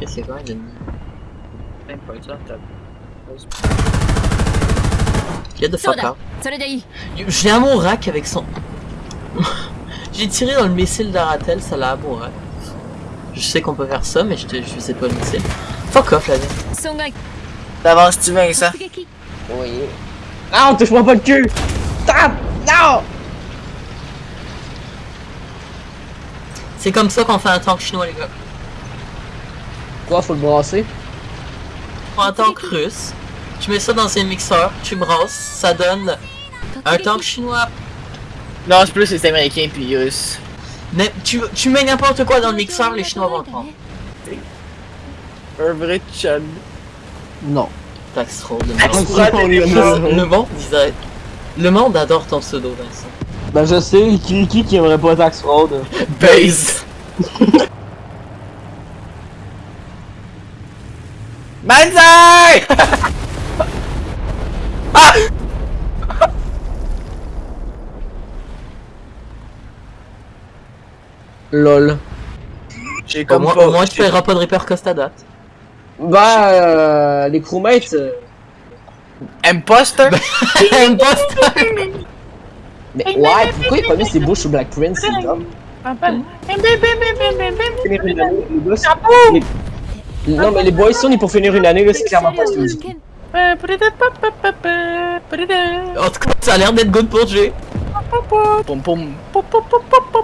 Et c'est quoi, il mis. Même pas ça, t'as. Get the fuck. J'ai un mon rack avec son. J'ai tiré dans le missile d'Aratel, ça l'a à mon rack. Je sais qu'on peut faire ça, mais je, te, sais pas le missile. Fuck off, la vie. D'avance, si tu veux ça. Oui. Non, touche-moi pas le cul! Tape! Non! C'est comme ça qu'on fait un tank chinois, les gars. Quoi, faut le brasser? Un tank russe, tu mets ça dans un mixeur, tu brasses, ça donne un tank chinois. Non, c'est plus les américains puis russes. Mais tu, tu mets n'importe quoi dans le mixeur, les chinois vont le prendre. Un vrai chun. Non. Tax roll, les Le monde, disait... Le monde adore ton pseudo, Vincent. Ben je sais, qui, qui qui aimerait pas tax fraud? Base! Banzai! LOL. J'ai Au comme moins, pas... au moins, tu paieras pas de Reaper Cost à date. Bah, euh, les crewmates, euh, Imposter? Imposter! mais ouais, pourquoi il a pas mis ses bouches sur Black Prince, c'est Non, mais les boys, on est pour finir une année, là, c'est clairement pas ce que je dis. En tout cas, ça a l'air d'être good pour Jay. Pom pom.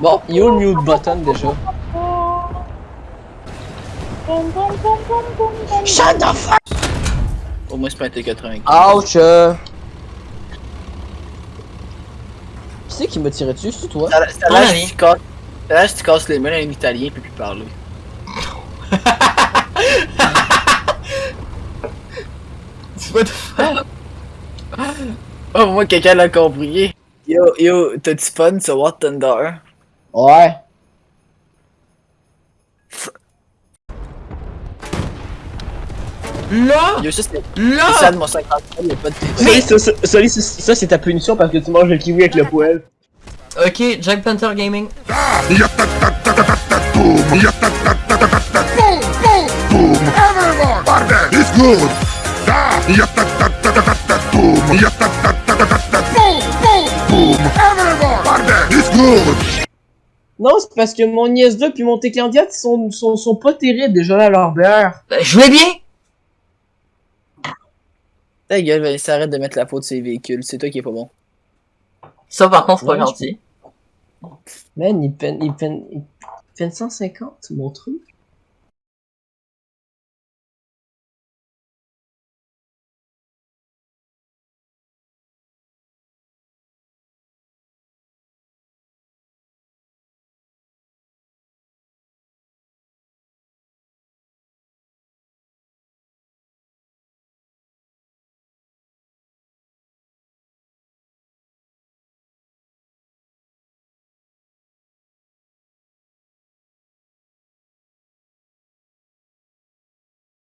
Bon, yo le mute button déjà. Shut the fuck! Au moins, c'est pas un T80. Ouch! euh. Qui c'est qui m'a tiré dessus, c'est toi? A a l'air que tu casses les mains à un italien puis plus parler. What the fuck? Oh, moi, quelqu'un l'a compris. Yo, yo, t'as-tu fun sur War Thunder? Ouais. Là! Yo, ça, c'est Là! ça de mon 50 y'a pas de Mais ça, ça, ça, ça, ça, c'est ta punition parce que tu manges le kiwi avec le poêle. Ok, Jack Panther Gaming. It's good. Da. Boom. Boom. Boom. Everyone. Pardon. It's good. Non, c'est parce que mon nièce 2 puis mon T-Candidat sont, sont, sont pas terribles déjà là, leur beurre. Ben, jouez bien! Ta gueule, Vincent, arrête de mettre la faute sur les véhicules, c'est toi qui est pas bon. Ça, par contre, c'est pas je- gentil. Man, il peine, il peine, il peine 150, mon truc.